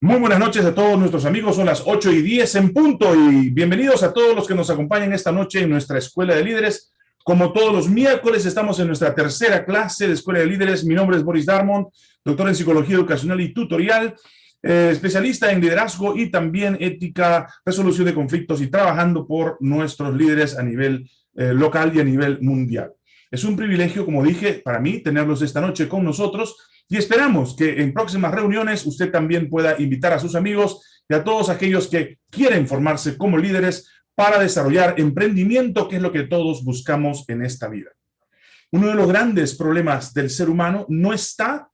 Muy buenas noches a todos nuestros amigos, son las 8 y 10 en punto y bienvenidos a todos los que nos acompañan esta noche en nuestra Escuela de Líderes. Como todos los miércoles estamos en nuestra tercera clase de Escuela de Líderes. Mi nombre es Boris Darmon, doctor en Psicología Educacional y Tutorial, eh, especialista en liderazgo y también ética, resolución de conflictos y trabajando por nuestros líderes a nivel eh, local y a nivel mundial. Es un privilegio, como dije, para mí tenerlos esta noche con nosotros y esperamos que en próximas reuniones usted también pueda invitar a sus amigos y a todos aquellos que quieren formarse como líderes para desarrollar emprendimiento, que es lo que todos buscamos en esta vida. Uno de los grandes problemas del ser humano no está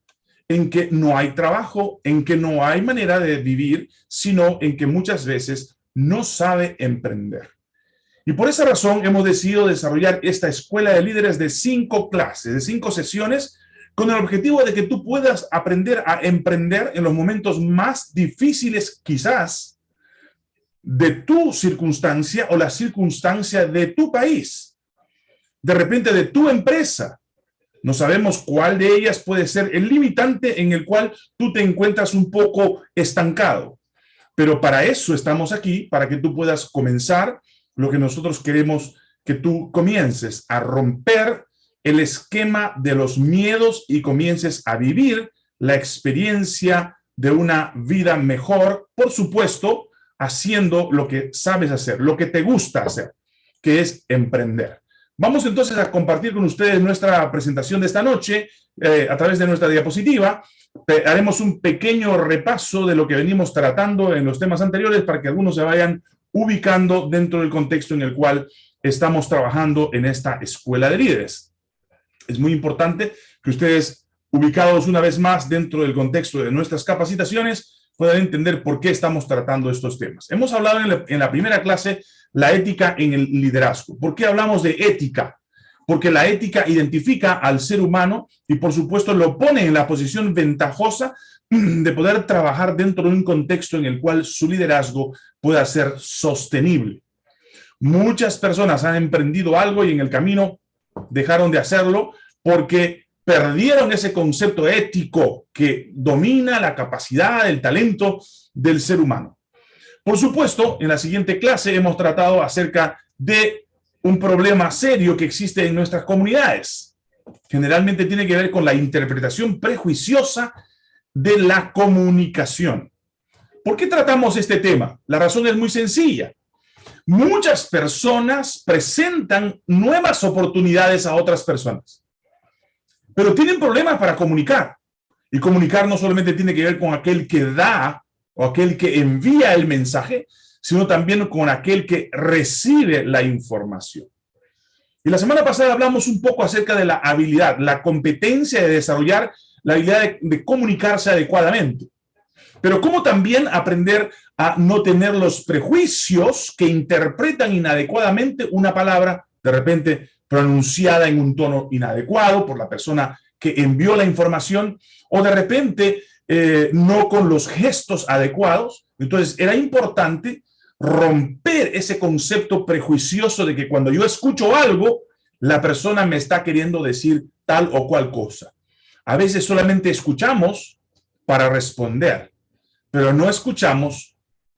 en que no hay trabajo, en que no hay manera de vivir, sino en que muchas veces no sabe emprender. Y por esa razón hemos decidido desarrollar esta escuela de líderes de cinco clases, de cinco sesiones, con el objetivo de que tú puedas aprender a emprender en los momentos más difíciles quizás de tu circunstancia o la circunstancia de tu país, de repente de tu empresa. No sabemos cuál de ellas puede ser el limitante en el cual tú te encuentras un poco estancado. Pero para eso estamos aquí, para que tú puedas comenzar lo que nosotros queremos que tú comiences a romper el esquema de los miedos y comiences a vivir la experiencia de una vida mejor, por supuesto, haciendo lo que sabes hacer, lo que te gusta hacer, que es emprender. Vamos entonces a compartir con ustedes nuestra presentación de esta noche eh, a través de nuestra diapositiva. haremos un pequeño repaso de lo que venimos tratando en los temas anteriores para que algunos se vayan ubicando dentro del contexto en el cual estamos trabajando en esta escuela de líderes. Es muy importante que ustedes, ubicados una vez más dentro del contexto de nuestras capacitaciones, puedan entender por qué estamos tratando estos temas. Hemos hablado en la, primera clase la ética en el liderazgo. ¿Por qué hablamos de ética? Porque la ética identifica al ser humano y por supuesto lo pone en la posición ventajosa de poder trabajar dentro de un contexto en el cual su liderazgo pueda ser sostenible. Muchas personas han emprendido algo y en el camino dejaron de hacerlo porque perdieron ese concepto ético que domina la capacidad, el talento del ser humano. Por supuesto, en la siguiente clase hemos tratado acerca de un problema serio que existe en nuestras comunidades. Generalmente tiene que ver con la interpretación prejuiciosa de la comunicación. ¿Por qué tratamos este tema? La razón es muy sencilla. Muchas personas presentan nuevas oportunidades a otras personas, pero tienen problemas para comunicar. Y comunicar no solamente tiene que ver con aquel que da o aquel que envía el mensaje, sino también con aquel que recibe la información. Y la semana pasada hablamos un poco acerca de la habilidad, la competencia de desarrollar la habilidad de, comunicarse adecuadamente. Pero cómo también aprender a no tener los prejuicios que interpretan inadecuadamente una palabra, de repente pronunciada en un tono inadecuado por la persona que envió la información, o de repente eh, no con los gestos adecuados. Entonces era importante romper ese concepto prejuicioso de que cuando yo escucho algo, la persona me está queriendo decir tal o cual cosa. A veces solamente escuchamos para responder, pero no escuchamos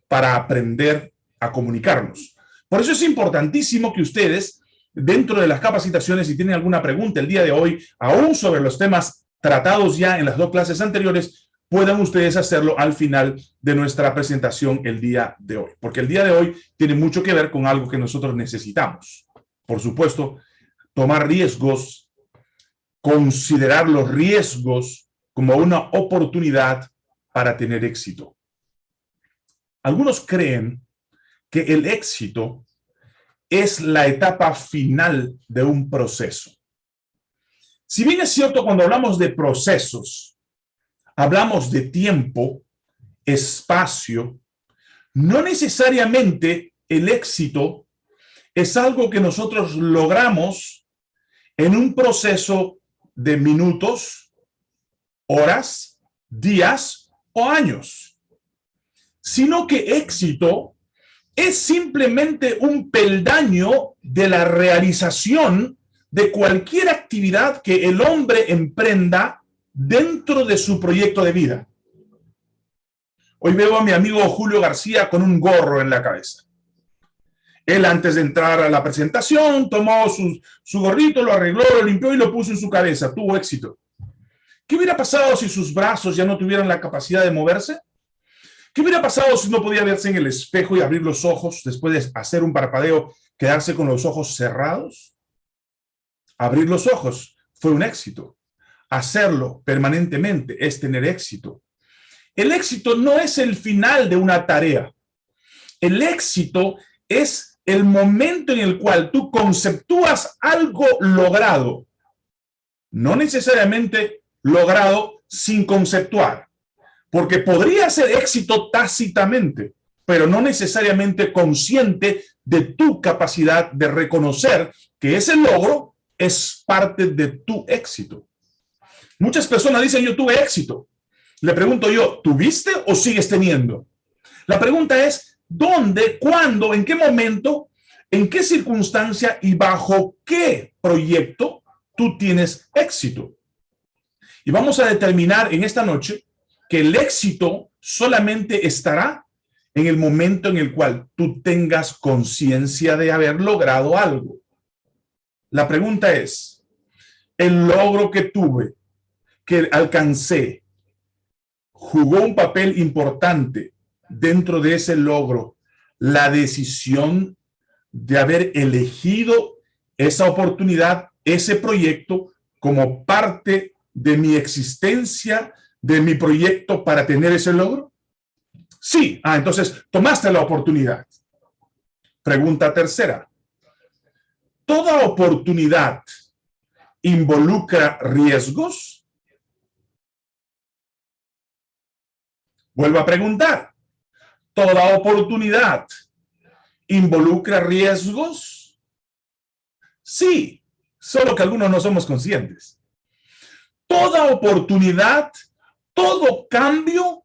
para aprender a comunicarnos. Por eso es importantísimo que ustedes, dentro de las capacitaciones, si tienen alguna pregunta el día de hoy, aún sobre los temas tratados ya en las dos clases anteriores, puedan ustedes hacerlo al final de nuestra presentación el día de hoy. Porque el día de hoy tiene mucho que ver con algo que nosotros necesitamos. Por supuesto, tomar riesgos considerar los riesgos como una oportunidad para tener éxito. Algunos creen que el éxito es la etapa final de un proceso. Si bien es cierto cuando hablamos de procesos, hablamos de tiempo, espacio, no necesariamente el éxito es algo que nosotros logramos en un proceso de minutos, horas, días o años, sino que éxito es simplemente un peldaño de la realización de cualquier actividad que el hombre emprenda dentro de su proyecto de vida. Hoy veo a mi amigo Julio García con un gorro en la cabeza. Él antes de entrar a la presentación tomó su, gorrito, lo arregló, lo limpió y lo puso en su cabeza. Tuvo éxito. ¿Qué hubiera pasado si sus brazos ya no tuvieran la capacidad de moverse? ¿Qué hubiera pasado si no podía verse en el espejo y abrir los ojos después de hacer un parpadeo, quedarse con los ojos cerrados? Abrir los ojos fue un éxito. Hacerlo permanentemente es tener éxito. El éxito no es el final de una tarea. El éxito es el momento en el cual tú conceptúas algo logrado. No necesariamente logrado sin conceptuar. Porque podría ser éxito tácitamente, pero no necesariamente consciente de tu capacidad de reconocer que ese logro es parte de tu éxito. Muchas personas dicen, yo tuve éxito. Le pregunto yo, ¿tuviste o sigues teniendo? La pregunta es, ¿dónde, cuándo, en qué momento, en qué circunstancia y bajo qué proyecto tú tienes éxito? Y vamos a determinar en esta noche que el éxito solamente estará en el momento en el cual tú tengas conciencia de haber logrado algo. La pregunta es, ¿el logro que tuve, que alcancé, jugó un papel importante dentro de ese logro? La decisión de haber elegido esa oportunidad, ese proyecto, como parte de mi existencia de mi proyecto para tener ese logro? Sí. Ah, entonces tomaste la oportunidad. Pregunta tercera. ¿Toda oportunidad involucra riesgos? Vuelvo a preguntar. ¿Toda oportunidad involucra riesgos? Sí, solo que algunos no somos conscientes. Toda oportunidad todo cambio,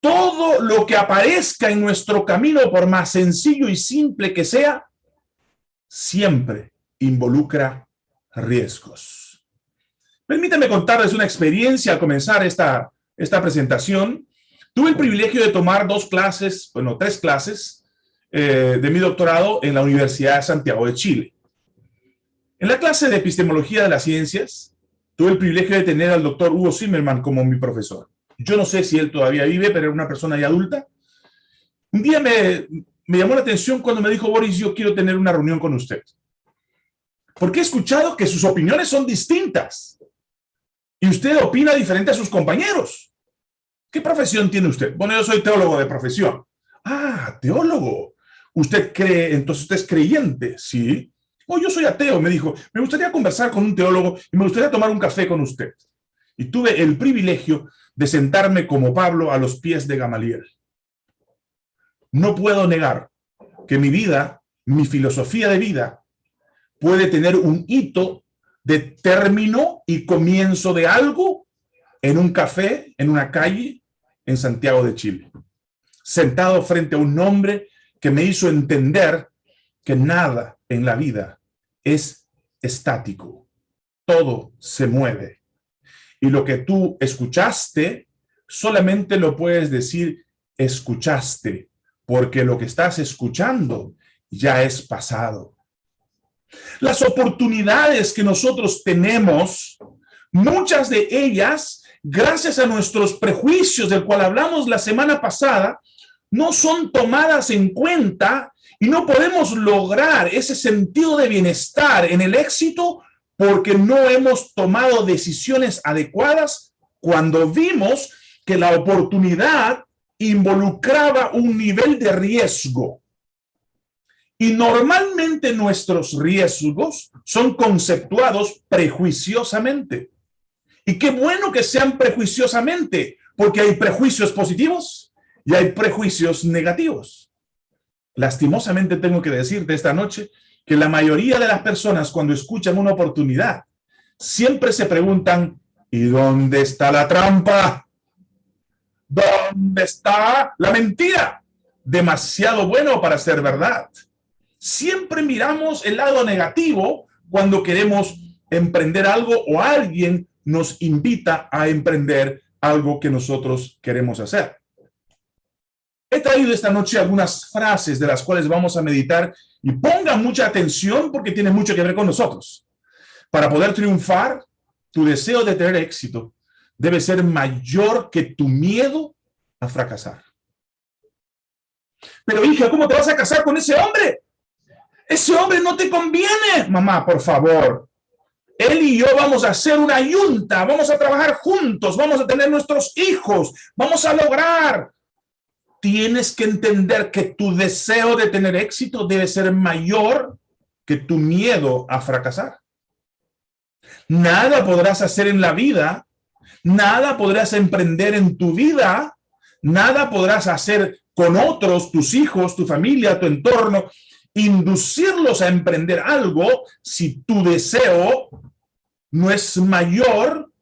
todo lo que aparezca en nuestro camino, por más sencillo y simple que sea, siempre involucra riesgos. Permítame contarles una experiencia al comenzar esta, esta presentación. Tuve el privilegio de tomar dos clases, bueno, tres clases eh, de mi doctorado en la Universidad de Santiago de Chile. En la clase de Epistemología de las Ciencias, Tuve el privilegio de tener al doctor Hugo Zimmerman como mi profesor. Yo no sé si él todavía vive, pero era una persona ya adulta. Un día me, me llamó la atención cuando me dijo, Boris, yo quiero tener una reunión con usted. Porque he escuchado que sus opiniones son distintas. Y usted opina diferente a sus compañeros. ¿Qué profesión tiene usted? Bueno, yo soy teólogo de profesión. Ah, teólogo. ¿Usted cree, entonces usted es creyente? Sí. Oh, yo soy ateo, me dijo, me gustaría conversar con un teólogo y me gustaría tomar un café con usted. Y tuve el privilegio de sentarme como Pablo a los pies de Gamaliel. No puedo negar que mi vida, mi filosofía de vida, puede tener un hito de término y comienzo de algo en un café, en una calle, en Santiago de Chile. Sentado frente a un hombre que me hizo entender que nada en la vida es estático. Todo se mueve. Y lo que tú escuchaste, solamente lo puedes decir escuchaste, porque lo que estás escuchando ya es pasado. Las oportunidades que nosotros tenemos, muchas de ellas, gracias a nuestros prejuicios del cual hablamos la semana pasada, no son tomadas en cuenta y no podemos lograr ese sentido de bienestar en el éxito porque no hemos tomado decisiones adecuadas cuando vimos que la oportunidad involucraba un nivel de riesgo. Y normalmente nuestros riesgos son conceptuados prejuiciosamente. Y qué bueno que sean prejuiciosamente, porque hay prejuicios positivos y hay prejuicios negativos. Lastimosamente tengo que decirte esta noche que la mayoría de las personas cuando escuchan una oportunidad siempre se preguntan ¿y dónde está la trampa? ¿Dónde está la mentira? Demasiado bueno para ser verdad. Siempre miramos el lado negativo cuando queremos emprender algo o alguien nos invita a emprender algo que nosotros queremos hacer. He traído esta noche algunas frases de las cuales vamos a meditar y pongan mucha atención porque tiene mucho que ver con nosotros. Para poder triunfar, tu deseo de tener éxito debe ser mayor que tu miedo a fracasar. Pero hija, ¿cómo te vas a casar con ese hombre? Ese hombre no te conviene. Mamá, por favor. Él y yo vamos a hacer una yunta, vamos a trabajar juntos, vamos a tener nuestros hijos, vamos a lograr. Tienes que entender que tu deseo de tener éxito debe ser mayor que tu miedo a fracasar. Nada podrás hacer en la vida, nada podrás emprender en tu vida, nada podrás hacer con otros, tus hijos, tu familia, tu entorno, inducirlos a emprender algo si tu deseo no es mayor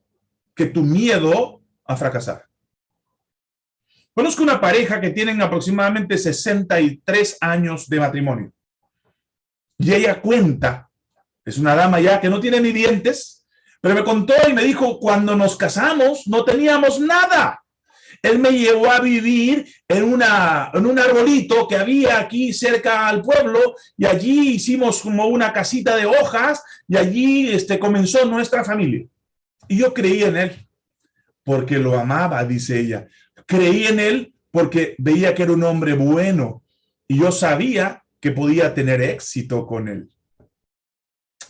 que tu miedo a fracasar. Conozco una pareja que tienen aproximadamente 63 años de matrimonio. Y ella cuenta, es una dama ya que no tiene ni dientes, pero me contó y me dijo, cuando nos casamos no teníamos nada. Él me llevó a vivir en, una, en un arbolito que había aquí cerca al pueblo y allí hicimos como una casita de hojas y allí este, comenzó nuestra familia. Y yo creí en él porque lo amaba, dice ella. Creí en él porque veía que era un hombre bueno y yo sabía que podía tener éxito con él.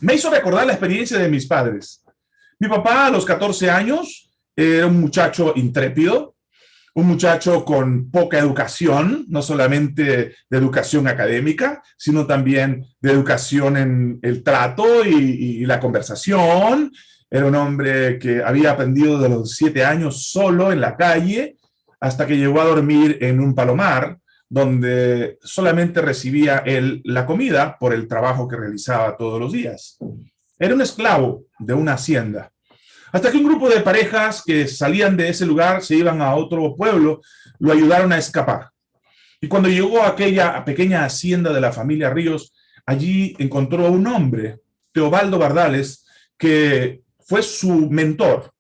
Me hizo recordar la experiencia de mis padres. Mi papá a los 14 años era un muchacho intrépido, un muchacho con poca educación, no solamente de educación académica, sino también de educación en el trato y, la conversación. Era un hombre que había aprendido de los siete años solo en la calle, hasta que llegó a dormir en un palomar, donde solamente recibía él la comida por el trabajo que realizaba todos los días. Era un esclavo de una hacienda. Hasta que un grupo de parejas que salían de ese lugar, se iban a otro pueblo, lo ayudaron a escapar. Y cuando llegó a aquella pequeña hacienda de la familia Ríos, allí encontró a un hombre, Teobaldo Bardales, que fue su mentor.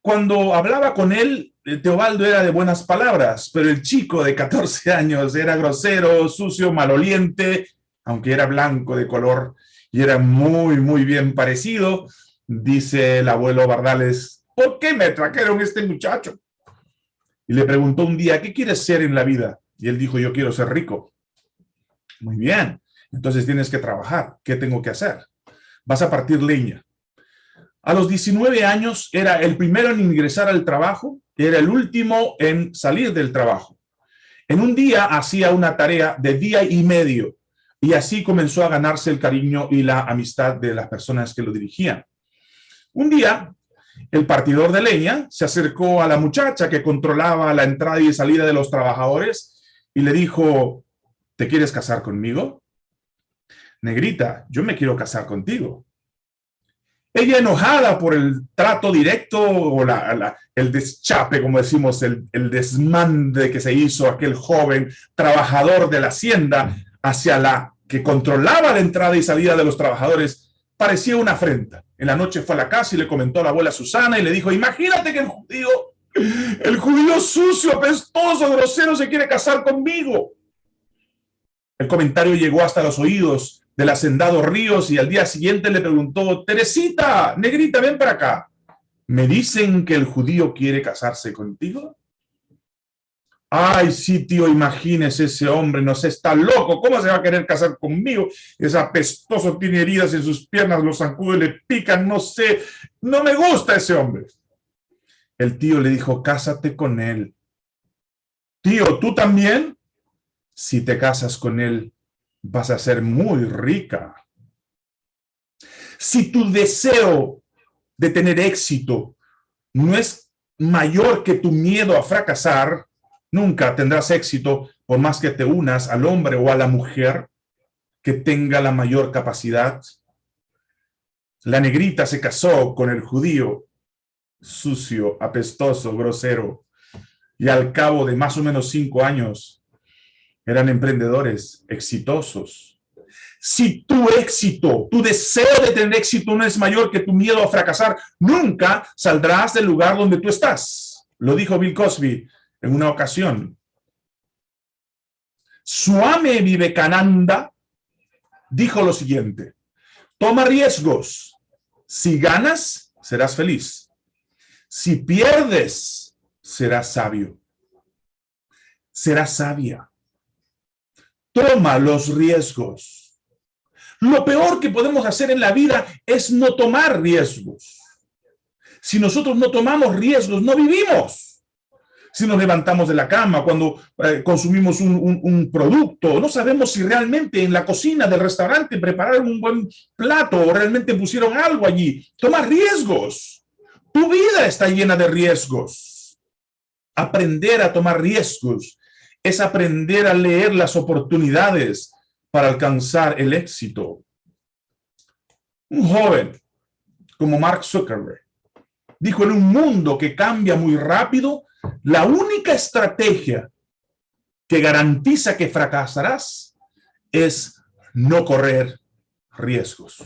Cuando hablaba con él, eh, Teobaldo era de buenas palabras, pero el chico de 14 años era grosero, sucio, maloliente, aunque era blanco de color y era muy, muy bien parecido, dice el abuelo Bardales, ¿por qué me trajeron este muchacho? Y le preguntó un día, ¿qué quieres ser en la vida? Y él dijo, yo quiero ser rico. Muy bien, entonces tienes que trabajar. ¿Qué tengo que hacer? Vas a partir leña. A los 19 años era el primero en ingresar al trabajo, era el último en salir del trabajo. En un día hacía una tarea de día y medio y así comenzó a ganarse el cariño y la amistad de las personas que lo dirigían. Un día, el partidor de leña se acercó a la muchacha que controlaba la entrada y salida de los trabajadores y le dijo, ¿te quieres casar conmigo? Negrita, yo me quiero casar contigo. Ella enojada por el trato directo o el deschape, como decimos, el, el desmande que se hizo aquel joven trabajador de la hacienda hacia la que controlaba la entrada y salida de los trabajadores, parecía una afrenta. En la noche fue a la casa y le comentó a la abuela Susana y le dijo, imagínate que el judío, el judío sucio, apestoso, grosero, se quiere casar conmigo. El comentario llegó hasta los oídos del hacendado Ríos y al día siguiente le preguntó, Teresita, negrita, ven para acá. ¿Me dicen que el judío quiere casarse contigo? Ay, sí, tío, imagínese ese hombre, no sé, está loco, ¿cómo se va a querer casar conmigo? Es apestoso, tiene heridas en sus piernas, los zancudos le pican, no sé, no me gusta ese hombre. El tío le dijo, cásate con él. Tío, ¿tú también? Si te casas con él, vas a ser muy rica. Si tu deseo de tener éxito no es mayor que tu miedo a fracasar, Nunca tendrás éxito por más que te unas al hombre o a la mujer que tenga la mayor capacidad. La negrita se casó con el judío, sucio, apestoso, grosero, y al cabo de más o menos cinco años eran emprendedores exitosos. Si tu éxito, tu deseo de tener éxito no es mayor que tu miedo a fracasar, nunca saldrás del lugar donde tú estás. Lo dijo Bill Cosby en una ocasión. Swami Vivekananda dijo lo siguiente, toma riesgos. Si ganas, serás feliz. Si pierdes, serás sabio. Serás sabia. Toma los riesgos. Lo peor que podemos hacer en la vida es no tomar riesgos. Si nosotros no tomamos riesgos, no vivimos si nos levantamos de la cama, cuando eh, consumimos un, producto, no sabemos si realmente en la cocina del restaurante prepararon un buen plato o realmente pusieron algo allí. Toma riesgos. Tu vida está llena de riesgos. Aprender a tomar riesgos es aprender a leer las oportunidades para alcanzar el éxito. Un joven como Mark Zuckerberg dijo en un mundo que cambia muy rápido, la única estrategia que garantiza que fracasarás es no correr riesgos.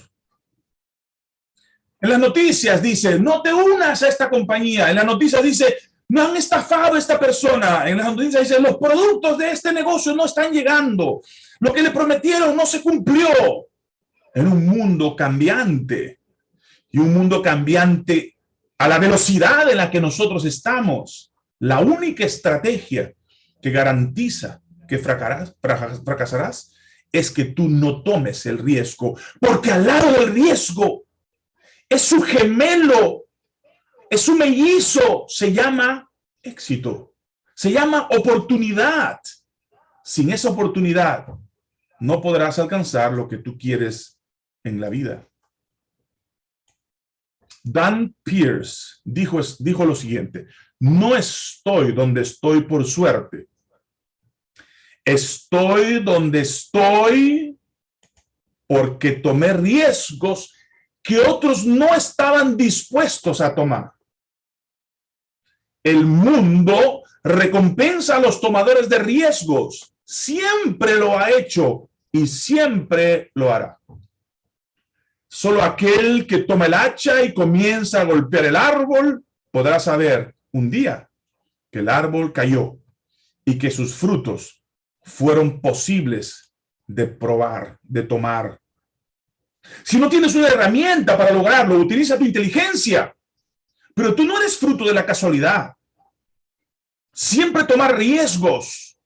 En las noticias dice, no te unas a esta compañía. En las noticias dice, no han estafado a esta persona. En las noticias dice, los productos de este negocio no están llegando. Lo que le prometieron no se cumplió. En un mundo cambiante. Y un mundo cambiante a la velocidad en la que nosotros estamos. La única estrategia que garantiza que fracasarás es que tú no tomes el riesgo, porque al lado del riesgo es su gemelo, es su mellizo, se llama éxito, se llama oportunidad. Sin esa oportunidad no podrás alcanzar lo que tú quieres en la vida. Dan Pierce dijo, dijo lo siguiente, no estoy donde estoy por suerte. Estoy donde estoy porque tomé riesgos que otros no estaban dispuestos a tomar. El mundo recompensa a los tomadores de riesgos. Siempre lo ha hecho y siempre lo hará. Solo aquel que toma el hacha y comienza a golpear el árbol podrá saber un día que el árbol cayó y que sus frutos fueron posibles de probar, de tomar. Si no tienes una herramienta para lograrlo, utiliza tu inteligencia. Pero tú no eres fruto de la casualidad. Siempre tomar riesgos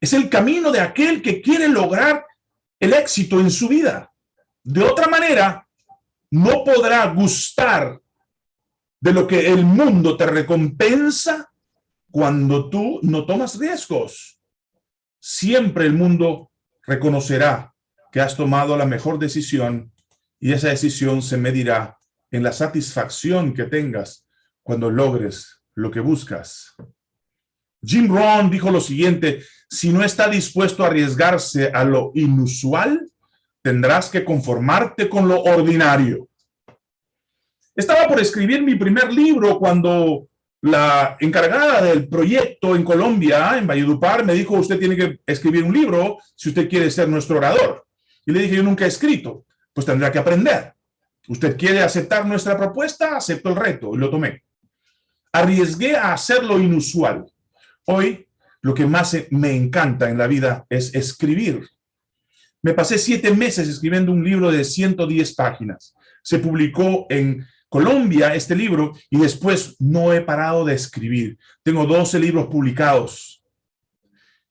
es el camino de aquel que quiere lograr el éxito en su vida. De otra manera, no podrá gustar de lo que el mundo te recompensa cuando tú no tomas riesgos. Siempre el mundo reconocerá que has tomado la mejor decisión y esa decisión se medirá en la satisfacción que tengas cuando logres lo que buscas. Jim Rohn dijo lo siguiente, si no está dispuesto a arriesgarse a lo inusual, tendrás que conformarte con lo ordinario. Estaba por escribir mi primer libro cuando la encargada del proyecto en Colombia, en Valledupar, me dijo, usted tiene que escribir un libro si usted quiere ser nuestro orador. Y le dije, yo nunca he escrito, pues tendrá que aprender. ¿Usted quiere aceptar nuestra propuesta? Acepto el reto y lo tomé. Arriesgué a hacer lo inusual. Hoy, lo que más me encanta en la vida es escribir. Me pasé siete meses escribiendo un libro de 110 páginas. Se publicó en Colombia este libro y después no he parado de escribir. Tengo 12 libros publicados.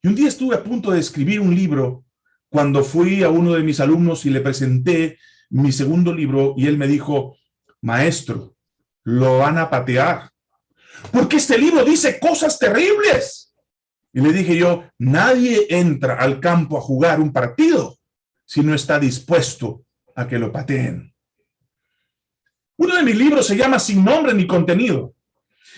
Y un día estuve a punto de escribir un libro cuando fui a uno de mis alumnos y le presenté mi segundo libro y él me dijo, maestro, lo van a patear. Porque este libro dice cosas terribles. Y le dije yo, nadie entra al campo a jugar un partido si no está dispuesto a que lo pateen. Uno de mis libros se llama Sin nombre ni contenido.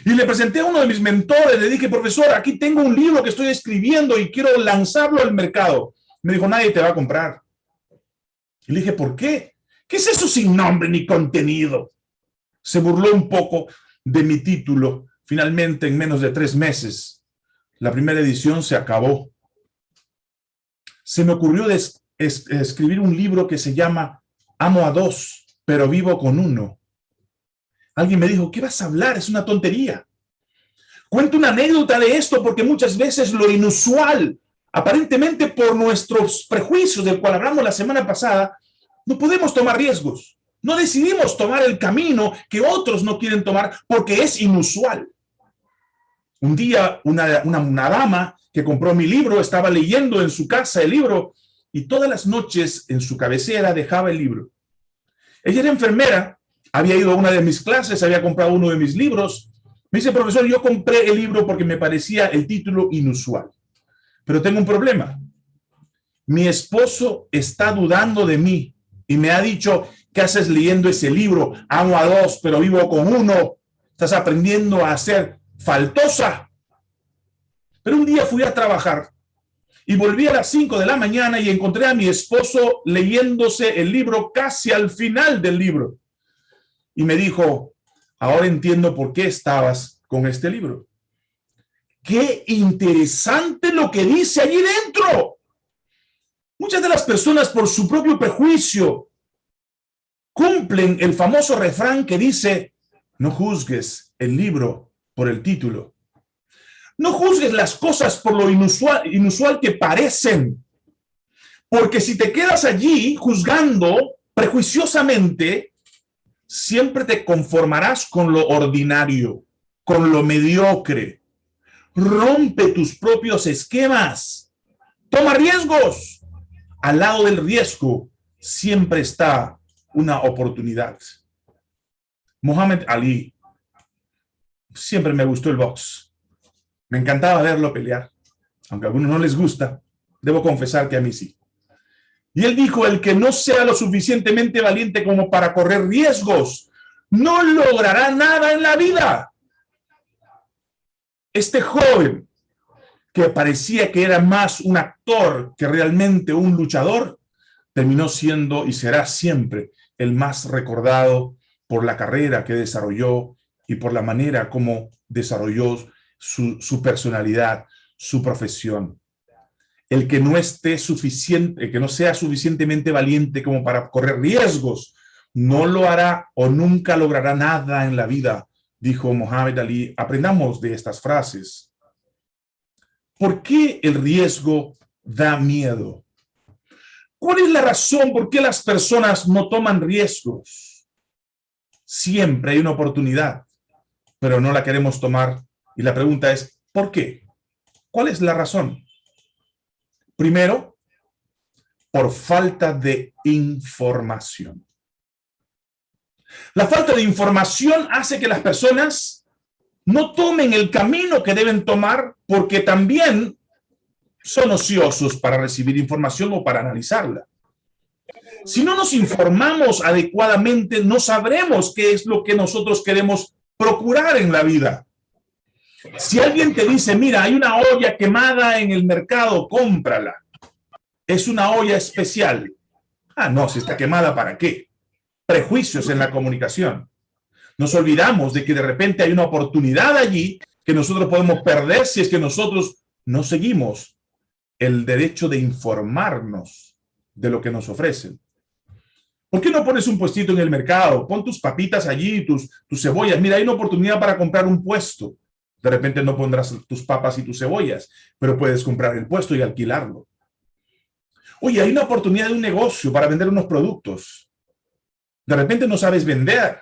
Y le presenté a uno de mis mentores, le dije, profesor, aquí tengo un libro que estoy escribiendo y quiero lanzarlo al mercado. Me dijo, nadie te va a comprar. Y le dije, ¿por qué? ¿Qué es eso sin nombre ni contenido? Se burló un poco de mi título. Finalmente, en menos de tres meses, la primera edición se acabó. Se me ocurrió escribir un libro que se llama Amo a dos, pero vivo con uno. Alguien me dijo, ¿qué vas a hablar? Es una tontería. Cuento una anécdota de esto porque muchas veces lo inusual, aparentemente por nuestros prejuicios del cual hablamos la semana pasada, no podemos tomar riesgos. No decidimos tomar el camino que otros no quieren tomar porque es inusual. Un día una, una, dama que compró mi libro estaba leyendo en su casa el libro y todas las noches en su cabecera dejaba el libro. Ella era enfermera, había ido a una de mis clases, había comprado uno de mis libros. Me dice, profesor, yo compré el libro porque me parecía el título inusual. Pero tengo un problema. Mi esposo está dudando de mí y me ha dicho, ¿qué haces leyendo ese libro? Amo a dos, pero vivo con uno. Estás aprendiendo a ser faltosa. Pero un día fui a trabajar y volví a las 5 de la mañana y encontré a mi esposo leyéndose el libro casi al final del libro. Y me dijo, ahora entiendo por qué estabas con este libro. Qué interesante lo que dice allí dentro. Muchas de las personas por su propio prejuicio cumplen el famoso refrán que dice, no juzgues el libro por el título, no juzgues las cosas por lo inusual, inusual que parecen. Porque si te quedas allí juzgando prejuiciosamente, siempre te conformarás con lo ordinario, con lo mediocre. Rompe tus propios esquemas. Toma riesgos. Al lado del riesgo siempre está una oportunidad. Mohamed Ali. Siempre me gustó el box me encantaba verlo pelear, aunque a algunos no les gusta, debo confesar que a mí sí. Y él dijo, el que no sea lo suficientemente valiente como para correr riesgos, no logrará nada en la vida. Este joven, que parecía que era más un actor que realmente un luchador, terminó siendo y será siempre el más recordado por la carrera que desarrolló y por la manera como desarrolló su, personalidad, su profesión. El que no esté suficiente, que no sea suficientemente valiente como para correr riesgos, no lo hará o nunca logrará nada en la vida, dijo Mohamed Ali. Aprendamos de estas frases. ¿Por qué el riesgo da miedo? ¿Cuál es la razón por qué las personas no toman riesgos? Siempre hay una oportunidad, pero no la queremos tomar y la pregunta es, ¿por qué? ¿Cuál es la razón? Primero, por falta de información. La falta de información hace que las personas no tomen el camino que deben tomar porque también son ociosos para recibir información o para analizarla. Si no nos informamos adecuadamente, no sabremos qué es lo que nosotros queremos procurar en la vida. Si alguien te dice, mira, hay una olla quemada en el mercado, cómprala. Es una olla especial. Ah, no, si está quemada, ¿para qué? Prejuicios en la comunicación. Nos olvidamos de que de repente hay una oportunidad allí que nosotros podemos perder si es que nosotros no seguimos el derecho de informarnos de lo que nos ofrecen. ¿Por qué no pones un puestito en el mercado? Pon tus papitas allí, tus, tus cebollas. Mira, hay una oportunidad para comprar un puesto. De repente no pondrás tus papas y tus cebollas, pero puedes comprar el puesto y alquilarlo. Oye, hay una oportunidad de un negocio para vender unos productos. De repente no sabes vender,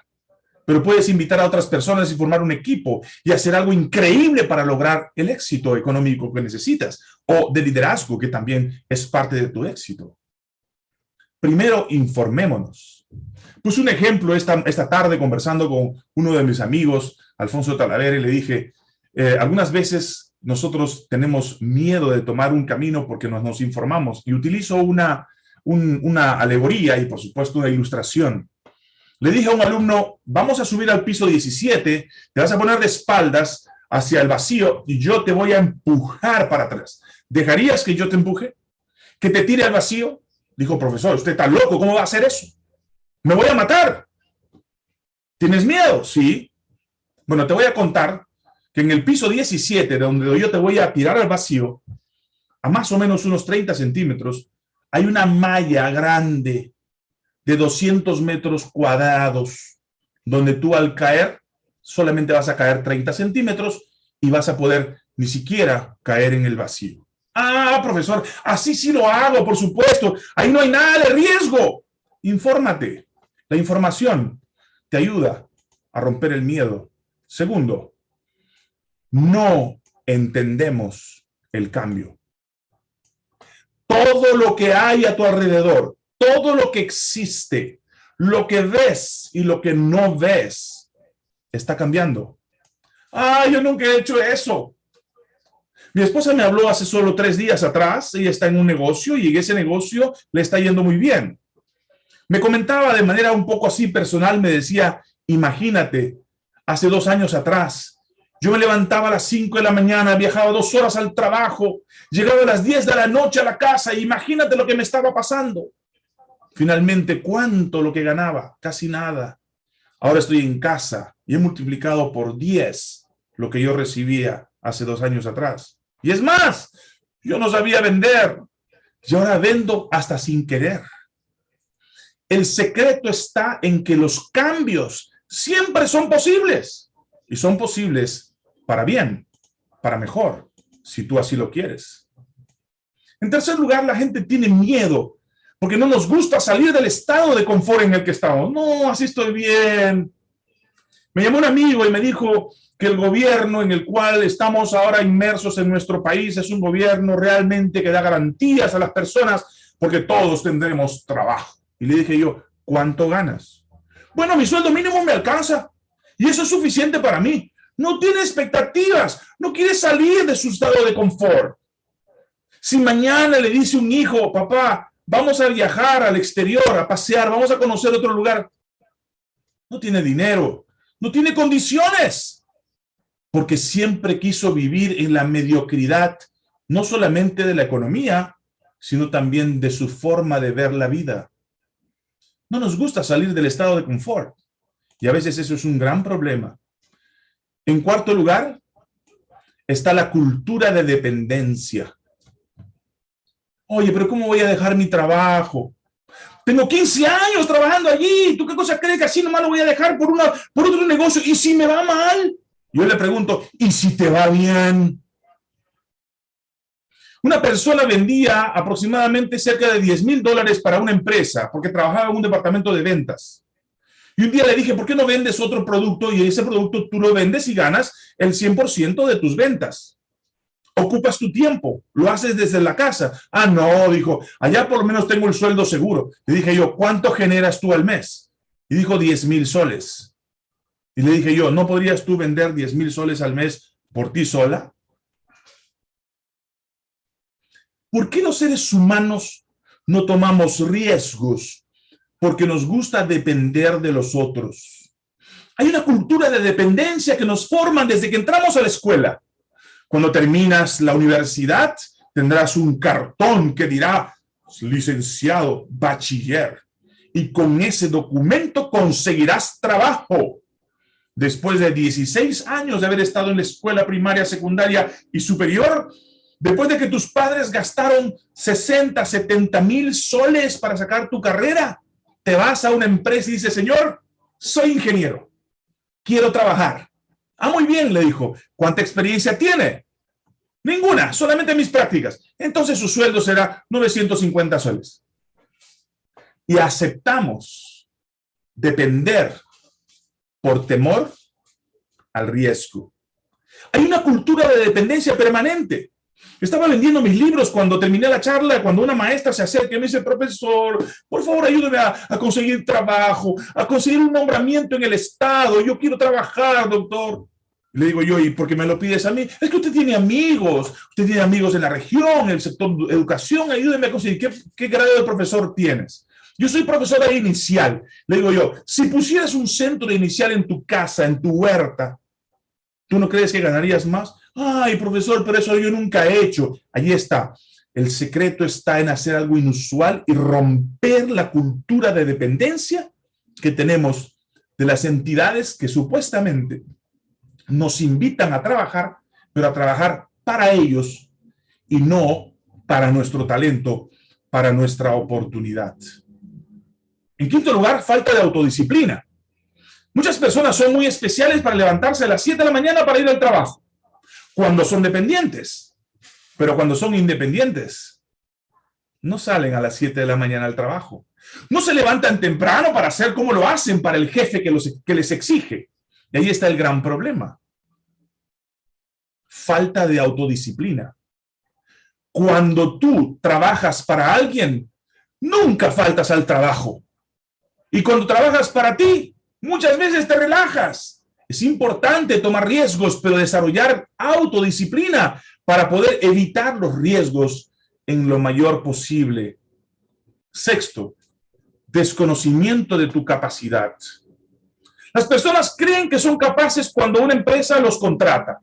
pero puedes invitar a otras personas y formar un equipo y hacer algo increíble para lograr el éxito económico que necesitas o de liderazgo que también es parte de tu éxito. Primero, informémonos. Puse un ejemplo esta, esta tarde conversando con uno de mis amigos, Alfonso Talavera, y le dije, eh, algunas veces nosotros tenemos miedo de tomar un camino porque nos, informamos y utilizo una, una alegoría y por supuesto una ilustración. Le dije a un alumno, vamos a subir al piso 17, te vas a poner de espaldas hacia el vacío y yo te voy a empujar para atrás. ¿Dejarías que yo te empuje? ¿Que te tire al vacío? Dijo, profesor, usted está loco, ¿cómo va a hacer eso? Me voy a matar. ¿Tienes miedo? Sí. Bueno, te voy a contar que en el piso 17, donde yo te voy a tirar al vacío, a más o menos unos 30 centímetros, hay una malla grande de 200 metros cuadrados, donde tú al caer solamente vas a caer 30 centímetros y vas a poder ni siquiera caer en el vacío. Ah, profesor, así sí lo hago, por supuesto. Ahí no hay nada de riesgo. Infórmate. La información te ayuda a romper el miedo. Segundo, no entendemos el cambio. Todo lo que hay a tu alrededor, todo lo que existe, lo que ves y lo que no ves, está cambiando. Ah, yo nunca he hecho eso. Mi esposa me habló hace solo tres días atrás, ella está en un negocio y ese negocio le está yendo muy bien. Me comentaba de manera un poco así personal, me decía, imagínate, hace dos años atrás, yo me levantaba a las cinco de la mañana, viajaba dos horas al trabajo, llegaba a las diez de la noche a la casa, imagínate lo que me estaba pasando. Finalmente, ¿cuánto lo que ganaba? Casi nada. Ahora estoy en casa y he multiplicado por diez lo que yo recibía hace dos años atrás. Y es más, yo no sabía vender. Y ahora vendo hasta sin querer. El secreto está en que los cambios siempre son posibles. Y son posibles para bien, para mejor, si tú así lo quieres. En tercer lugar, la gente tiene miedo porque no nos gusta salir del estado de confort en el que estamos. No, así estoy bien. Me llamó un amigo y me dijo, que el gobierno en el cual estamos ahora inmersos en nuestro país es un gobierno realmente que da garantías a las personas porque todos tendremos trabajo. Y le dije yo, ¿cuánto ganas? Bueno, mi sueldo mínimo me alcanza y eso es suficiente para mí. No tiene expectativas, no quiere salir de su estado de confort. Si mañana le dice un hijo, papá, vamos a viajar al exterior, a pasear, vamos a conocer otro lugar, no tiene dinero, no tiene condiciones porque siempre quiso vivir en la mediocridad, no solamente de la economía, sino también de su forma de ver la vida. No nos gusta salir del estado de confort, y a veces eso es un gran problema. En cuarto lugar, está la cultura de dependencia. Oye, pero ¿cómo voy a dejar mi trabajo? Tengo 15 años trabajando allí. ¿Tú qué cosa crees que así nomás lo voy a dejar por, una, por otro negocio? ¿Y si me va mal? Yo le pregunto, ¿y si te va bien? Una persona vendía aproximadamente cerca de 10 mil dólares para una empresa porque trabajaba en un departamento de ventas. Y un día le dije, ¿por qué no vendes otro producto y ese producto tú lo vendes y ganas el 100% de tus ventas? Ocupas tu tiempo, lo haces desde la casa. Ah, no, dijo, allá por lo menos tengo el sueldo seguro. Le dije yo, ¿cuánto generas tú al mes? Y dijo 10 mil soles. Y le dije yo, ¿no podrías tú vender 10 mil soles al mes por ti sola? ¿Por qué los seres humanos no tomamos riesgos? Porque nos gusta depender de los otros. Hay una cultura de dependencia que nos forman desde que entramos a la escuela. Cuando terminas la universidad, tendrás un cartón que dirá licenciado, bachiller. Y con ese documento conseguirás trabajo después de 16 años de haber estado en la escuela primaria, secundaria y superior, después de que tus padres gastaron 60, 70 mil soles para sacar tu carrera, te vas a una empresa y dices, señor, soy ingeniero, quiero trabajar. Ah, muy bien, le dijo. ¿Cuánta experiencia tiene? Ninguna, solamente mis prácticas. Entonces su sueldo será 950 soles. Y aceptamos depender por temor al riesgo. Hay una cultura de dependencia permanente. Estaba vendiendo mis libros cuando terminé la charla, cuando una maestra se acerca y me dice, profesor, por favor ayúdeme a, conseguir trabajo, a conseguir un nombramiento en el Estado, yo quiero trabajar, doctor. Le digo yo, ¿y por qué me lo pides a mí? Es que usted tiene amigos, usted tiene amigos en la región, en el sector de educación, ayúdeme a conseguir. ¿Qué, qué grado de profesor tienes? Yo soy profesora inicial. Le digo yo, si pusieras un centro inicial en tu casa, en tu huerta, ¿tú no crees que ganarías más? Ay, profesor, pero eso yo nunca he hecho. Allí está. El secreto está en hacer algo inusual y romper la cultura de dependencia que tenemos de las entidades que supuestamente nos invitan a trabajar, pero a trabajar para ellos y no para nuestro talento para nuestra oportunidad. En quinto lugar, falta de autodisciplina. Muchas personas son muy especiales para levantarse a las 7 de la mañana para ir al trabajo, cuando son dependientes. Pero cuando son independientes, no salen a las 7 de la mañana al trabajo. No se levantan temprano para hacer como lo hacen para el jefe que, los, que les exige. Y ahí está el gran problema. Falta de autodisciplina. Cuando tú trabajas para alguien, nunca faltas al trabajo. Y cuando trabajas para ti, muchas veces te relajas. Es importante tomar riesgos, pero desarrollar autodisciplina para poder evitar los riesgos en lo mayor posible. Sexto, desconocimiento de tu capacidad. Las personas creen que son capaces cuando una empresa los contrata.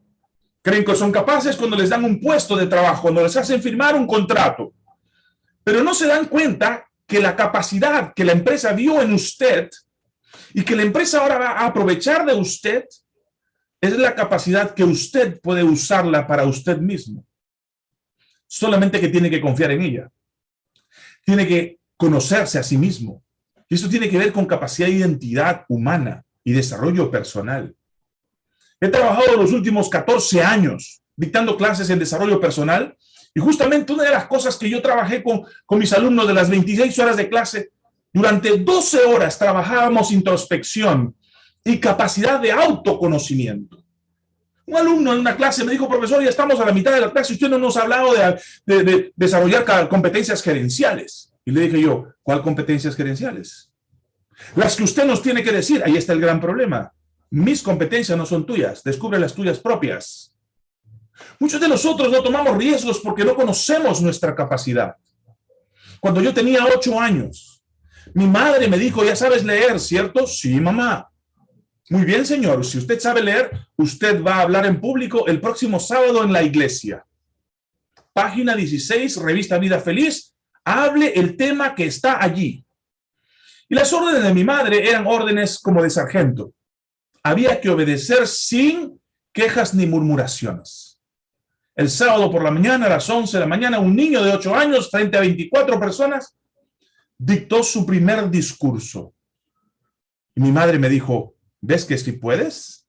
Creen que son capaces cuando les dan un puesto de trabajo, cuando les hacen firmar un contrato. Pero no se dan cuenta que la capacidad que la empresa vio en usted y que la empresa ahora va a aprovechar de usted es la capacidad que usted puede usarla para usted mismo. Solamente que tiene que confiar en ella. Tiene que conocerse a sí mismo. Y eso tiene que ver con capacidad de identidad humana y desarrollo personal. He trabajado los últimos 14 años dictando clases en desarrollo personal y justamente una de las cosas que yo trabajé con, con mis alumnos de las 26 horas de clase, durante 12 horas trabajábamos introspección y capacidad de autoconocimiento. Un alumno en una clase me dijo, profesor, ya estamos a la mitad de la clase, usted no nos ha hablado de, de desarrollar competencias gerenciales. Y le dije yo, ¿cuál competencias gerenciales? Las que usted nos tiene que decir, ahí está el gran problema. Mis competencias no son tuyas, descubre las tuyas propias. Muchos de nosotros no tomamos riesgos porque no conocemos nuestra capacidad. Cuando yo tenía ocho años, mi madre me dijo, ya sabes leer, ¿cierto? Sí, mamá. Muy bien, señor. Si usted sabe leer, usted va a hablar en público el próximo sábado en la iglesia. Página 16, revista Vida Feliz, hable el tema que está allí. Y las órdenes de mi madre eran órdenes como de sargento. Había que obedecer sin quejas ni murmuraciones. El sábado por la mañana, a las 11 de la mañana, un niño de 8 años, frente a 24 personas, dictó su primer discurso. Y mi madre me dijo, ¿ves que si puedes?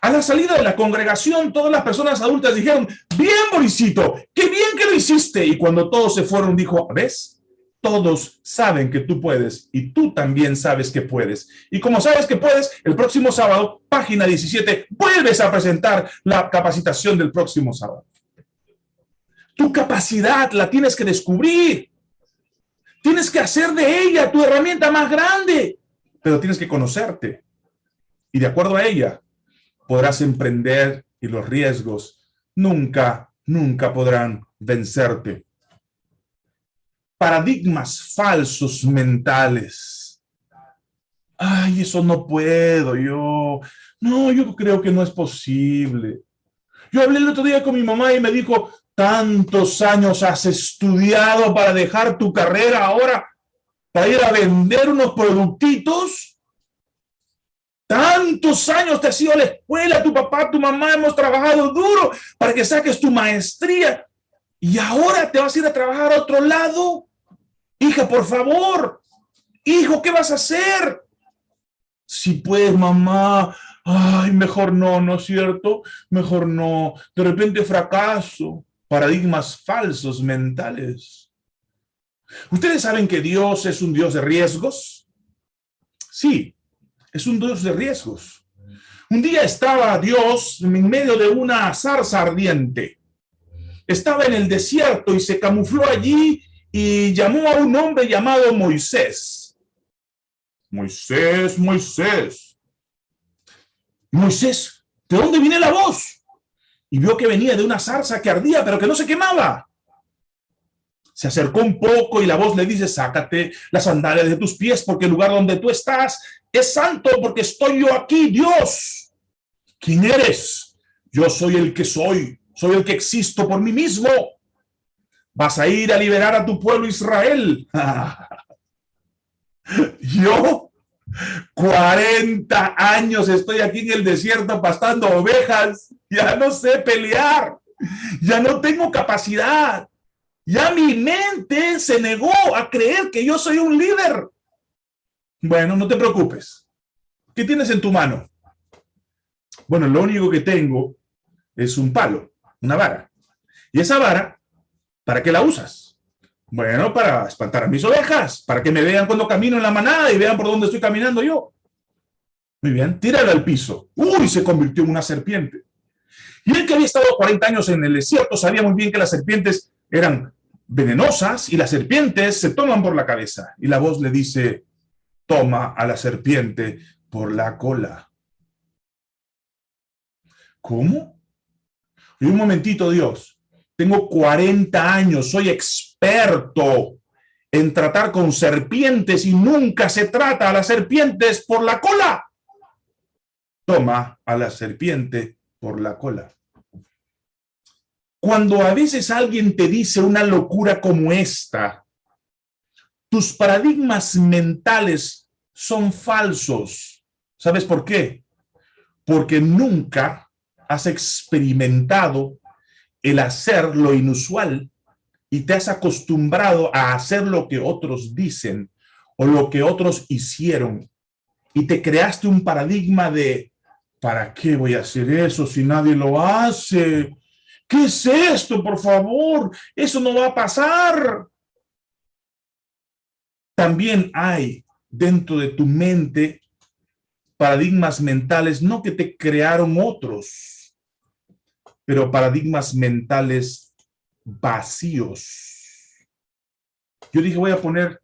A la salida de la congregación, todas las personas adultas dijeron, bien, Borisito, qué bien que lo hiciste. Y cuando todos se fueron, dijo, ¿ves? Todos saben que tú puedes y tú también sabes que puedes. Y como sabes que puedes, el próximo sábado, página 17, vuelves a presentar la capacitación del próximo sábado. Tu capacidad la tienes que descubrir. Tienes que hacer de ella tu herramienta más grande, pero tienes que conocerte. Y de acuerdo a ella, podrás emprender y los riesgos nunca, nunca podrán vencerte. Paradigmas falsos mentales. Ay, eso no puedo, yo... No, yo creo que no es posible. Yo hablé el otro día con mi mamá y me dijo, tantos años has estudiado para dejar tu carrera ahora, para ir a vender unos productitos. Tantos años te has ido a la escuela, tu papá, tu mamá, hemos trabajado duro para que saques tu maestría. Y ahora te vas a ir a trabajar a otro lado. Hija, por favor. Hijo, ¿qué vas a hacer? Si puedes, mamá. Ay, mejor no, ¿no es cierto? Mejor no. De repente fracaso. Paradigmas falsos mentales. ¿Ustedes saben que Dios es un Dios de riesgos? Sí, es un Dios de riesgos. Un día estaba Dios en medio de una zarza ardiente. Estaba en el desierto y se camufló allí y llamó a un hombre llamado Moisés. Moisés, Moisés. Moisés, ¿de dónde viene la voz? Y vio que venía de una zarza que ardía, pero que no se quemaba. Se acercó un poco y la voz le dice, sácate las sandalias de tus pies porque el lugar donde tú estás es santo porque estoy yo aquí, Dios. ¿Quién eres? Yo soy el que soy, soy el que existo por mí mismo. Vas a ir a liberar a tu pueblo Israel. yo, 40 años estoy aquí en el desierto pastando ovejas. Ya no sé pelear. Ya no tengo capacidad. Ya mi mente se negó a creer que yo soy un líder. Bueno, no te preocupes. ¿Qué tienes en tu mano? Bueno, lo único que tengo es un palo, una vara. Y esa vara, ¿para qué la usas? Bueno, para espantar a mis ovejas, para que me vean cuando camino en la manada y vean por dónde estoy caminando yo. Muy bien, tíralo al piso. Uy, se convirtió en una serpiente. Y el que había estado 40 años en el desierto sabía muy bien que las serpientes eran venenosas y las serpientes se toman por la cabeza. Y la voz le dice, toma a la serpiente por la cola. ¿Cómo? Y un momentito, Dios. Tengo 40 años, soy experto en tratar con serpientes y nunca se trata a las serpientes por la cola. Toma a la serpiente por la cola. Cuando a veces alguien te dice una locura como esta, tus paradigmas mentales son falsos. ¿Sabes por qué? Porque nunca has experimentado el hacer lo inusual y te has acostumbrado a hacer lo que otros dicen o lo que otros hicieron y te creaste un paradigma de ¿para qué voy a hacer eso si nadie lo hace? ¿Qué es esto, por favor? Eso no va a pasar. También hay dentro de tu mente paradigmas mentales, no que te crearon otros, pero paradigmas mentales vacíos. Yo dije, voy a poner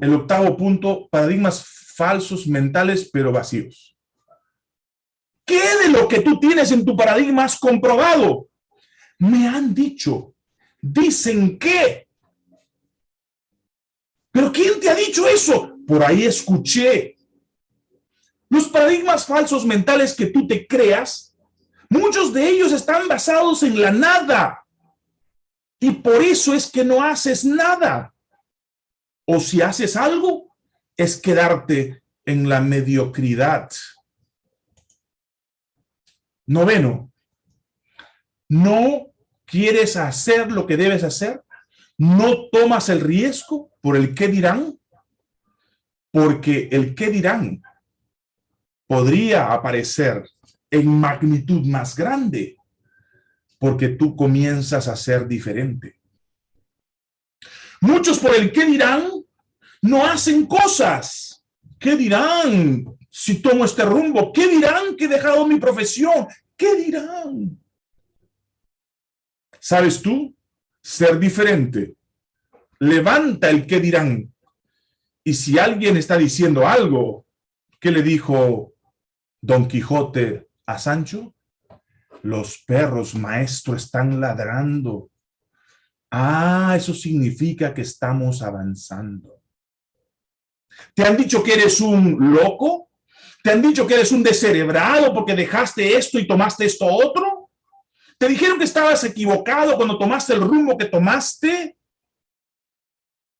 el octavo punto, paradigmas falsos mentales, pero vacíos. ¿Qué de lo que tú tienes en tu paradigma has comprobado? Me han dicho, dicen que. ¿Pero quién te ha dicho eso? Por ahí escuché. Los paradigmas falsos mentales que tú te creas, muchos de ellos están basados en la nada. Y por eso es que no haces nada. O si haces algo, es quedarte en la mediocridad. Noveno, no quieres hacer lo que debes hacer, no tomas el riesgo por el qué dirán, porque el qué dirán podría aparecer en magnitud más grande, porque tú comienzas a ser diferente. Muchos por el qué dirán no hacen cosas. ¿Qué dirán? si tomo este rumbo? ¿Qué dirán que he dejado mi profesión? ¿Qué dirán? ¿Sabes tú? Ser diferente. Levanta el qué dirán. Y si alguien está diciendo algo, ¿qué le dijo Don Quijote a Sancho? Los perros, maestro, están ladrando. Ah, eso significa que estamos avanzando. ¿Te han dicho que eres un loco? ¿Te han dicho que eres un descerebrado porque dejaste esto y tomaste esto otro? ¿Te dijeron que estabas equivocado cuando tomaste el rumbo que tomaste?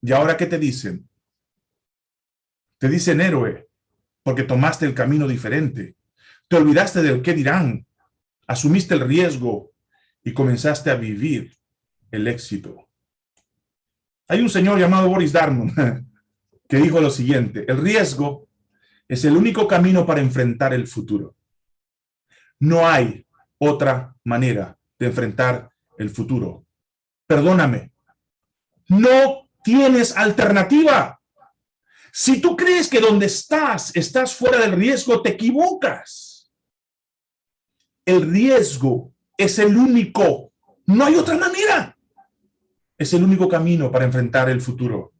¿Y ahora qué te dicen? Te dicen héroe porque tomaste el camino diferente. Te olvidaste del qué dirán. Asumiste el riesgo y comenzaste a vivir el éxito. Hay un señor llamado Boris Darmon que dijo lo siguiente, el riesgo es el único camino para enfrentar el futuro. No hay otra manera de enfrentar el futuro. Perdóname, no tienes alternativa. Si tú crees que donde estás, estás fuera del riesgo, te equivocas. El riesgo es el único, no hay otra manera. Es el único camino para enfrentar el futuro.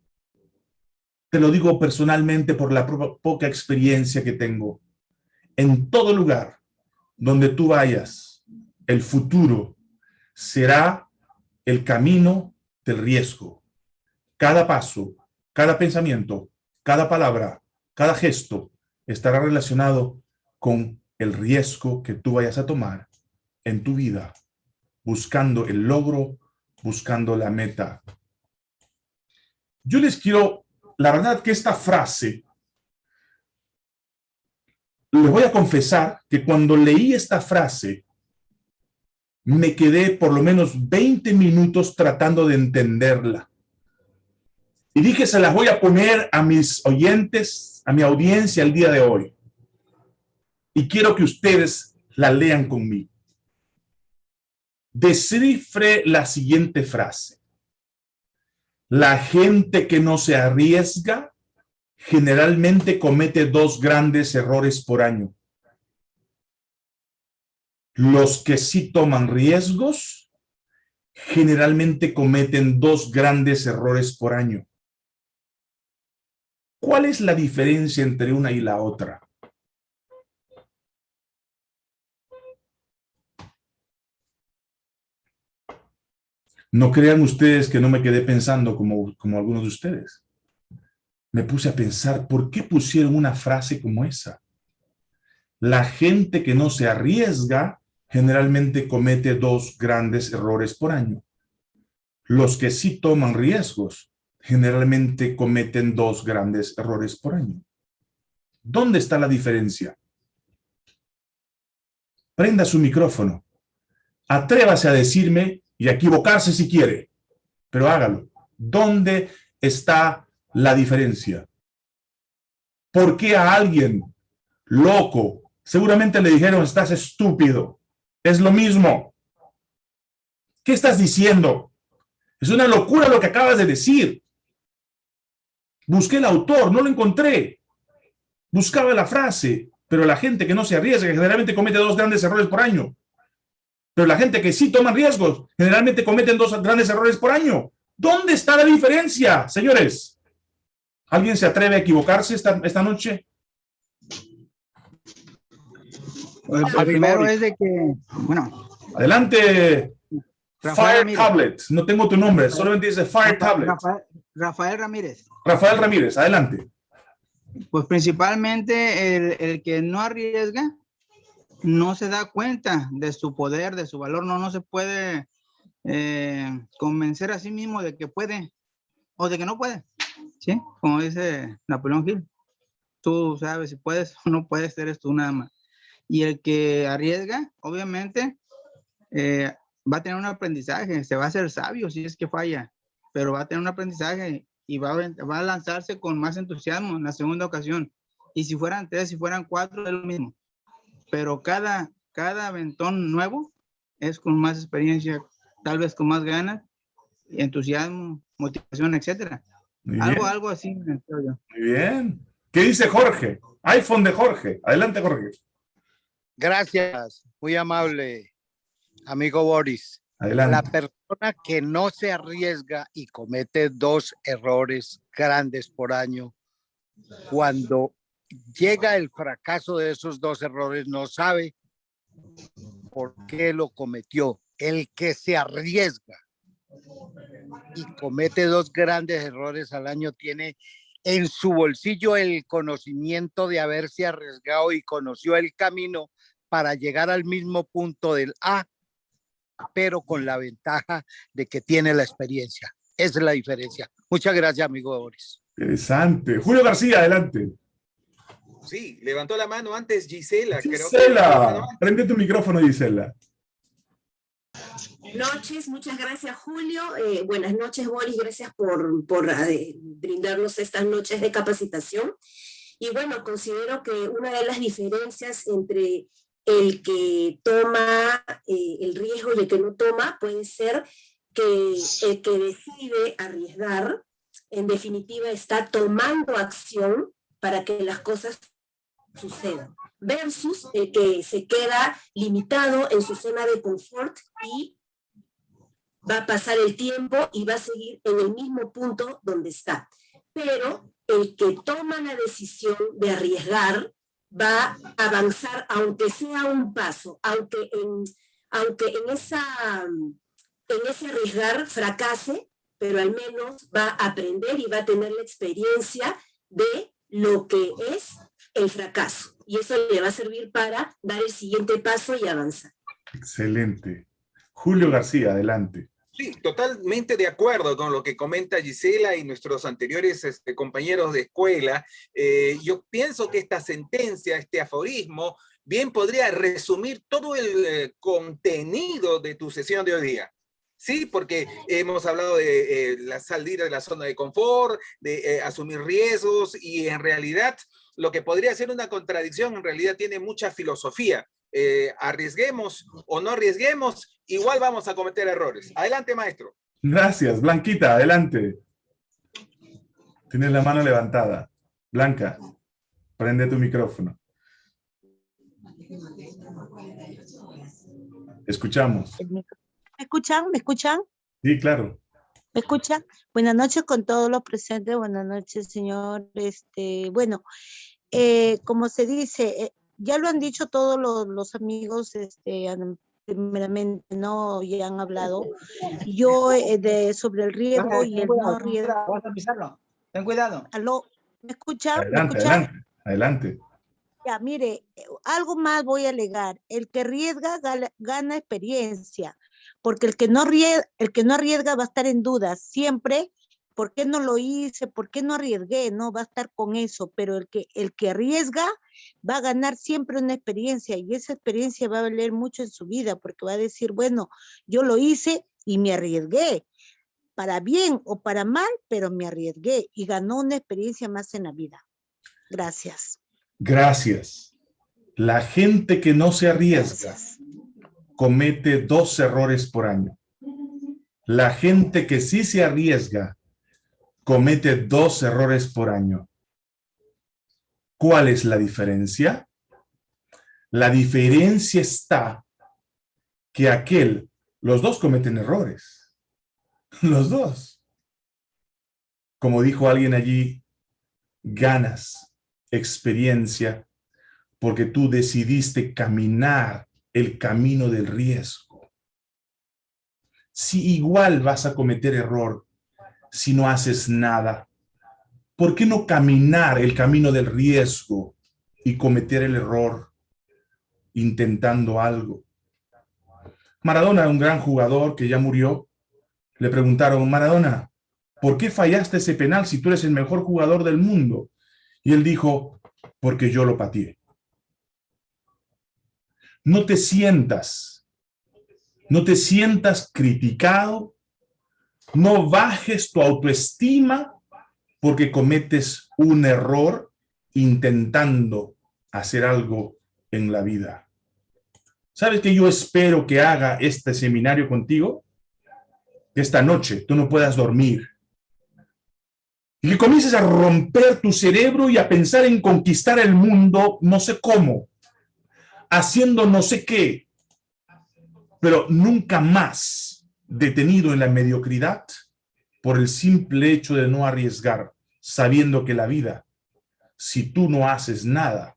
Te lo digo personalmente por la poca experiencia que tengo. En todo lugar donde tú vayas, el futuro será el camino del riesgo. Cada paso, cada pensamiento, cada palabra, cada gesto estará relacionado con el riesgo que tú vayas a tomar en tu vida, buscando el logro, buscando la meta. Yo les quiero la verdad que esta frase, les voy a confesar que cuando leí esta frase, me quedé por lo menos 20 minutos tratando de entenderla. Y dije, se las voy a poner a mis oyentes, a mi audiencia el día de hoy. Y quiero que ustedes la lean conmigo. Descifre la siguiente frase. La gente que no se arriesga generalmente comete dos grandes errores por año. Los que sí toman riesgos generalmente cometen dos grandes errores por año. ¿Cuál es la diferencia entre una y la otra? No crean ustedes que no me quedé pensando como, como algunos de ustedes. Me puse a pensar, ¿por qué pusieron una frase como esa? La gente que no se arriesga generalmente comete dos grandes errores por año. Los que sí toman riesgos generalmente cometen dos grandes errores por año. ¿Dónde está la diferencia? Prenda su micrófono. Atrévase a decirme y equivocarse si quiere, pero hágalo. ¿Dónde está la diferencia? ¿Por qué a alguien loco seguramente le dijeron estás estúpido? Es lo mismo. ¿Qué estás diciendo? Es una locura lo que acabas de decir. Busqué el autor, no lo encontré. Buscaba la frase, pero la gente que no se arriesga generalmente comete dos grandes errores por año. Pero la gente que sí toma riesgos generalmente cometen dos grandes errores por año. ¿Dónde está la diferencia, señores? ¿Alguien se atreve a equivocarse esta, esta noche? Pues, el primero es de que, bueno. Adelante, Fire Tablet. No tengo tu nombre, solamente dice Fire Tablet. Rafael Ramírez. Rafael Ramírez, adelante. Pues principalmente el, el, que no arriesga no se da cuenta de su poder, de su valor, no, no se puede eh, convencer a sí mismo de que puede o de que no puede, ¿sí? Como dice Napoleón Hill, tú sabes si puedes o no puedes, eres tú nada más. Y el que arriesga, obviamente, eh, va a tener un aprendizaje, se va a hacer sabio si es que falla, pero va a tener un aprendizaje y va a, va a lanzarse con más entusiasmo en la segunda ocasión. Y si fueran tres, si fueran cuatro, es lo mismo. Pero cada, cada aventón nuevo es con más experiencia, tal vez con más ganas, entusiasmo, motivación, etcétera. Algo, algo así. Muy bien. ¿Qué dice Jorge? iPhone de Jorge. Adelante, Jorge. Gracias. Muy amable, amigo Boris. Adelante. La persona que no se arriesga y comete dos errores grandes por año, cuando llega el fracaso de esos dos errores, no sabe por qué lo cometió. El que se arriesga y comete dos grandes errores al año tiene en su bolsillo el conocimiento de haberse arriesgado y conoció el camino para llegar al mismo punto del A pero con la ventaja de que tiene la experiencia. Esa es la diferencia. Muchas gracias, amigo Boris. Interesante. Julio García, adelante. Sí, levantó la mano antes Gisela. Gisela, prende tu micrófono, Gisela. Noches, muchas gracias Julio. Eh, buenas noches Boris, gracias por, por eh, brindarnos estas noches de capacitación. Y bueno, considero que una de las diferencias entre el que toma eh, el riesgo y el que no toma puede ser que el que decide arriesgar, en definitiva está tomando acción para que las cosas sucedan, versus el que se queda limitado en su zona de confort y va a pasar el tiempo y va a seguir en el mismo punto donde está. Pero el que toma la decisión de arriesgar, va a avanzar, aunque sea un paso, aunque en, aunque en, esa, en ese arriesgar fracase, pero al menos va a aprender y va a tener la experiencia de lo que es el fracaso. Y eso le va a servir para dar el siguiente paso y avanzar. Excelente. Julio García, adelante. Sí, totalmente de acuerdo con lo que comenta Gisela y nuestros anteriores este, compañeros de escuela. Eh, yo pienso que esta sentencia, este aforismo, bien podría resumir todo el eh, contenido de tu sesión de hoy día. Sí, porque hemos hablado de eh, la salir de la zona de confort, de eh, asumir riesgos y en realidad lo que podría ser una contradicción en realidad tiene mucha filosofía. arriesguemos o no arriesguemos, igual vamos a cometer errores. Adelante, maestro. Gracias. Blanquita, adelante. Tienes la mano levantada. Blanca, prende tu micrófono. Escuchamos. ¿Me escuchan? ¿Me escuchan? Sí, claro. ¿Me escuchan? Buenas noches con todos los presentes. Buenas noches, señor. Este, bueno, eh, como se dice, eh, ya lo han dicho todos los, amigos, este, primeramente, ¿no? Ya han hablado. Yo eh, de, sobre el riesgo y el no riesgo. Vamos a pisarlo. Ten cuidado. ¿Aló? ¿Me escuchan? Adelante, adelante, adelante. Ya, mire, eh, algo más voy a alegar. El que arriesga gana, experiencia, porque el que, no arriesga, el que no arriesga va a estar en duda siempre. ¿Por qué no lo hice? ¿Por qué no arriesgué? No va a estar con eso, pero el que, el que arriesga va a ganar siempre una experiencia y esa experiencia va a valer mucho en su vida porque va a decir, bueno, yo lo hice y me arriesgué para bien o para mal, pero me arriesgué y ganó una experiencia más en la vida. Gracias. Gracias. La gente que no se arriesga comete dos errores por año. La gente que sí se arriesga comete dos errores por año. ¿Cuál es la diferencia? La diferencia está que aquel, los dos cometen errores Los dos. Como dijo alguien allí, ganas experiencia porque tú decidiste caminar el camino del riesgo. Si igual vas a cometer error si no haces nada, ¿por qué no caminar el camino del riesgo y cometer el error intentando algo? Maradona, un gran jugador que ya murió, le preguntaron, Maradona, ¿por qué fallaste ese penal si tú eres el mejor jugador del mundo? Y él dijo, porque yo lo pateé. No te sientas, no te sientas criticado, no bajes tu autoestima porque cometes un error intentando hacer algo en la vida. ¿Sabes que yo espero que haga este seminario contigo? esta noche tú no puedas dormir. Y que comiences a romper tu cerebro y a pensar en conquistar el mundo, no sé cómo, haciendo no sé qué, pero nunca más detenido en la mediocridad por el simple hecho de no arriesgar, sabiendo que la vida, si tú no haces nada,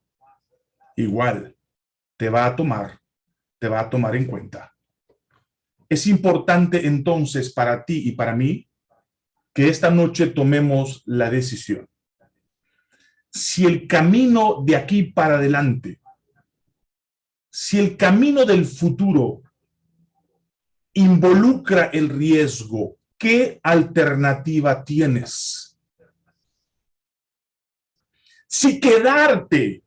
igual te va a tomar, te va a tomar en cuenta. Es importante entonces para ti y para mí que esta noche tomemos la decisión. Si el camino de aquí para adelante, si el camino del futuro involucra el riesgo, ¿qué alternativa tienes? Si quedarte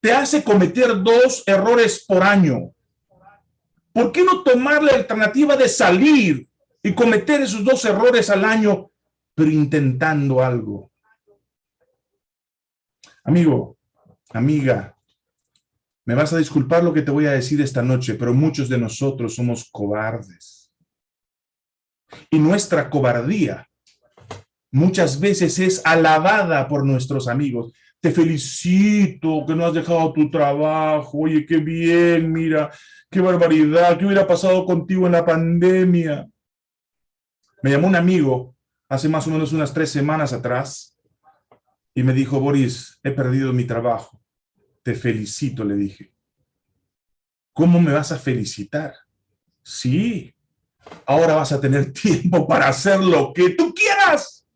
te hace cometer dos errores por año, ¿Por qué no tomar la alternativa de salir y cometer esos dos errores al año, pero intentando algo? Amigo, amiga, me vas a disculpar lo que te voy a decir esta noche, pero muchos de nosotros somos cobardes. Y nuestra cobardía muchas veces es alabada por nuestros amigos te felicito que no has dejado tu trabajo, oye, qué bien, mira, qué barbaridad, qué hubiera pasado contigo en la pandemia. Me llamó un amigo hace más o menos unas tres semanas atrás y me dijo, Boris, he perdido mi trabajo. Te felicito, le dije. ¿Cómo me vas a felicitar? Sí, ahora vas a tener tiempo para hacer lo que tú quieras.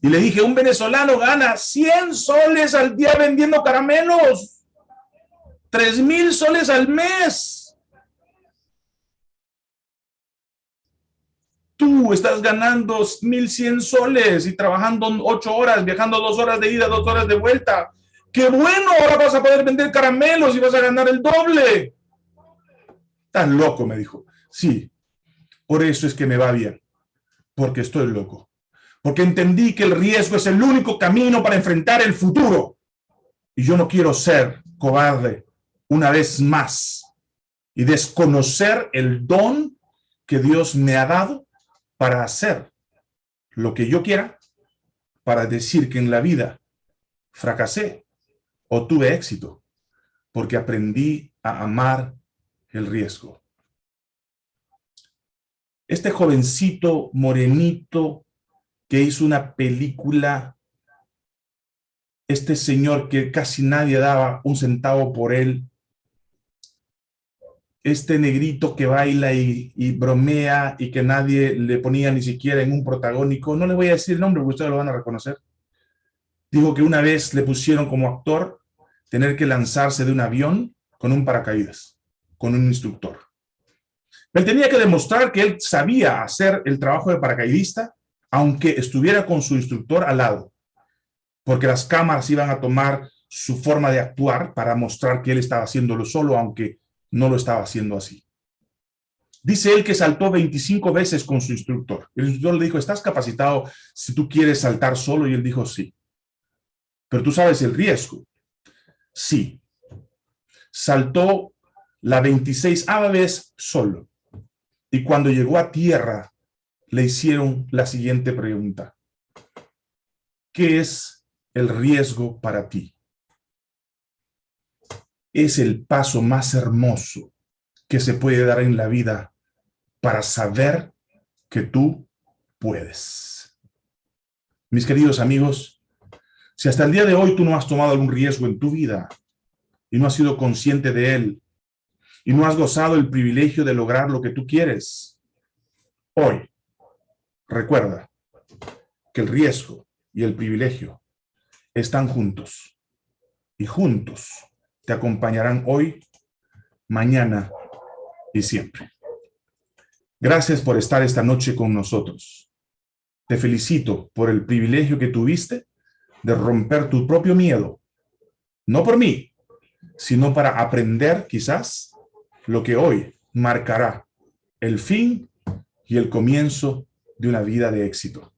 Y le dije, un venezolano gana 100 soles al día vendiendo caramelos. 3 mil soles al mes. Tú estás ganando 1.100 soles y trabajando 8 horas, viajando 2 horas de ida, 2 horas de vuelta. ¡Qué bueno! Ahora vas a poder vender caramelos y vas a ganar el doble. Estás loco, me dijo. Sí, por eso es que me va bien. Porque estoy loco. Porque entendí que el riesgo es el único camino para enfrentar el futuro. Y yo no quiero ser cobarde una vez más y desconocer el don que Dios me ha dado para hacer lo que yo quiera, para decir que en la vida fracasé o tuve éxito, porque aprendí a amar el riesgo. Este jovencito morenito que hizo una película, este señor que casi nadie daba un centavo por él, este negrito que baila y, bromea y que nadie le ponía ni siquiera en un protagónico, no le voy a decir el nombre porque ustedes lo van a reconocer. Dijo que una vez le pusieron como actor tener que lanzarse de un avión con un paracaídas, con un instructor. Él tenía que demostrar que él sabía hacer el trabajo de paracaidista, aunque estuviera con su instructor al lado, porque las cámaras iban a tomar su forma de actuar para mostrar que él estaba haciéndolo solo, aunque no lo estaba haciendo así. Dice él que saltó 25 veces con su instructor. El instructor le dijo, ¿estás capacitado si tú quieres saltar solo? Y él dijo, sí. Pero tú sabes el riesgo. Sí. Saltó la 26 vez solo. Y cuando llegó a tierra, le hicieron la siguiente pregunta. ¿Qué es el riesgo para ti? es el paso más hermoso que se puede dar en la vida para saber que tú puedes. Mis queridos amigos, si hasta el día de hoy tú no has tomado algún riesgo en tu vida y no has sido consciente de él y no has gozado el privilegio de lograr lo que tú quieres, hoy recuerda que el riesgo y el privilegio están juntos y juntos te acompañarán hoy, mañana y siempre. Gracias por estar esta noche con nosotros. Te felicito por el privilegio que tuviste de romper tu propio miedo. No por mí, sino para aprender quizás lo que hoy marcará el fin y el comienzo de una vida de éxito.